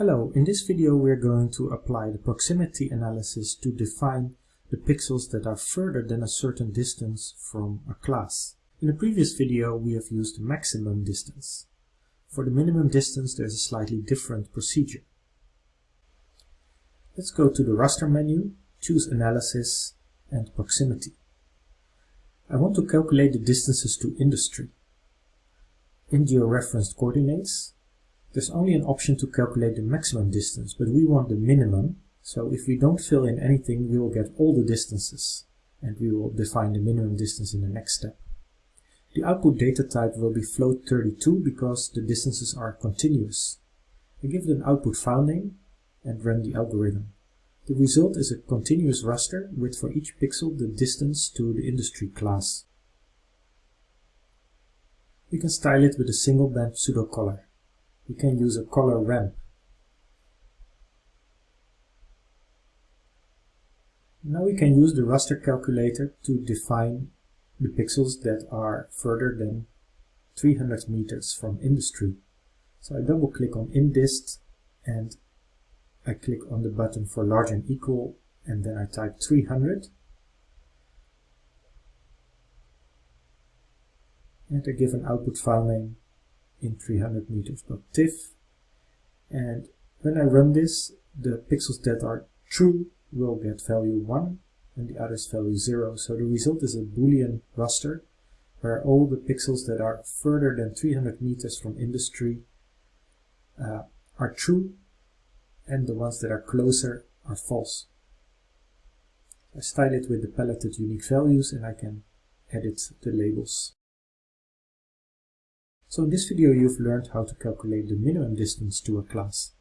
So in this video we're going to apply the proximity analysis to define the pixels that are further than a certain distance from a class. In the previous video we have used the maximum distance. For the minimum distance there's a slightly different procedure. Let's go to the raster menu, choose analysis and proximity. I want to calculate the distances to industry. In georeferenced coordinates, there's only an option to calculate the maximum distance, but we want the minimum, so if we don't fill in anything, we will get all the distances, and we will define the minimum distance in the next step. The output data type will be float32 because the distances are continuous. I give it an output file name and run the algorithm. The result is a continuous raster with for each pixel the distance to the industry class. We can style it with a single band pseudo color. We can use a color ramp. Now we can use the raster calculator to define the pixels that are further than 300 meters from industry. So I double click on indist and I click on the button for large and equal and then I type 300 and I give an output file name in 300 meters.tif and when I run this the pixels that are true will get value 1 and the others value 0 so the result is a boolean raster where all the pixels that are further than 300 meters from industry uh, are true and the ones that are closer are false. I style it with the paletted unique values and I can edit the labels. So in this video you've learned how to calculate the minimum distance to a class.